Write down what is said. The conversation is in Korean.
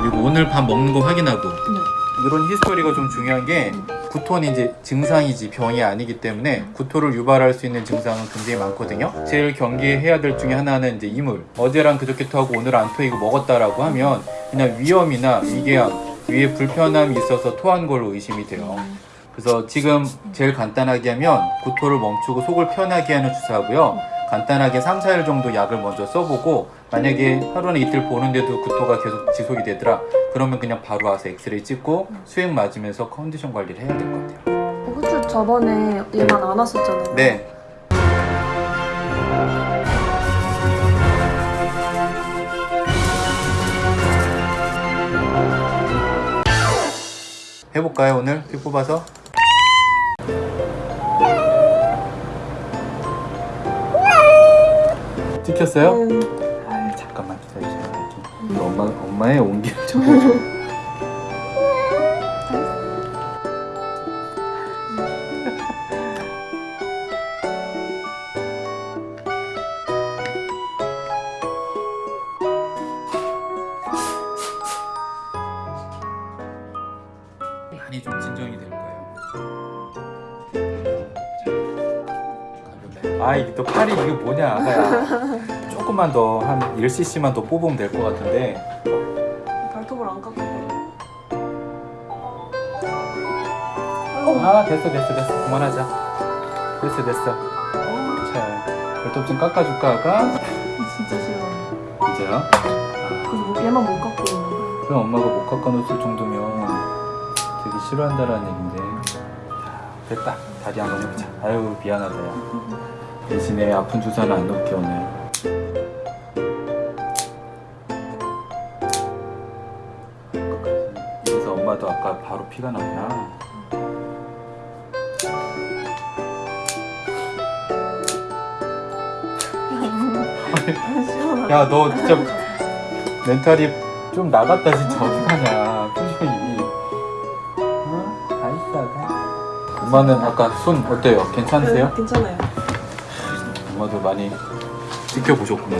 그리고 오늘 밥 먹는 거 확인하고 네. 이런 히스토리가 좀 중요한 게 구토는 이제 증상이지 병이 아니기 때문에 구토를 유발할 수 있는 증상은 굉장히 많거든요. 제일 경계해야 될 중에 하나는 이제 이물. 어제랑 그저께 토하고 오늘 안 토이고 먹었다라고 하면 그냥 위염이나 위궤양, 위에 불편함이 있어서 토한 걸로 의심이 돼요. 그래서 지금 제일 간단하게 하면 구토를 멈추고 속을 편하게 하는 주사하고요. 간단하게 3, 4일 정도 약을 먼저 써보고 만약에 하루나 이틀 보는데도 구토가 계속 지속이 되더라 그러면 그냥 바로 와서 엑스레이 찍고 수액 맞으면서 컨디션 관리를 해야 될 것 같아요 호주 저번에 얘만 안 왔었잖아요. 네 해볼까요 오늘 피 뽑아서? 찍혔어요? 음, 아 잠깐만 기다려주세요. 이렇게 엄마, 엄마의 온기를 좀 보여줘 많이 좀 진정이 될 거예요 아 이게 또 팔이 이게 뭐냐 아가야 조금만 더 한 1cc만 더 뽑으면 될 것 같은데 발톱을 안 깎고. 아 됐어 됐어 됐어 그만하자 됐어 됐어 자 발톱 좀 깎아줄까 아가? 진짜 싫어. 진짜요? 그래서 얘만 못 깎고. 그럼 엄마가 못 깎아놓을 정도면 되게 싫어한다라는 얘긴데 됐다 다리 한번 해보자 아유 미안하다 야 대신에 아픈 주사는 안 놓을게 오늘 그래서 엄마도 아까 바로 피가 났나? 야 너 진짜 멘탈이 좀 나갔다 진짜 어떡하냐 표정이 어? 아이싸가 엄마는 아까 손 어때요? 괜찮으세요? 네, 괜찮아요. 엄마도 많이 지켜보셨구나